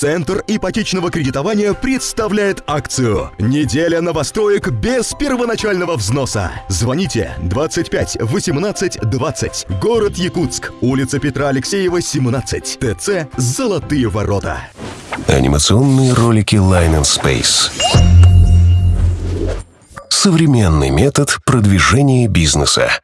Центр ипотечного кредитования представляет акцию «Неделя новостроек без первоначального взноса». Звоните 25 18 20. Город Якутск. Улица Петра Алексеева, 17. ТЦ «Золотые ворота». Анимационные ролики Line and Space. Современный метод продвижения бизнеса.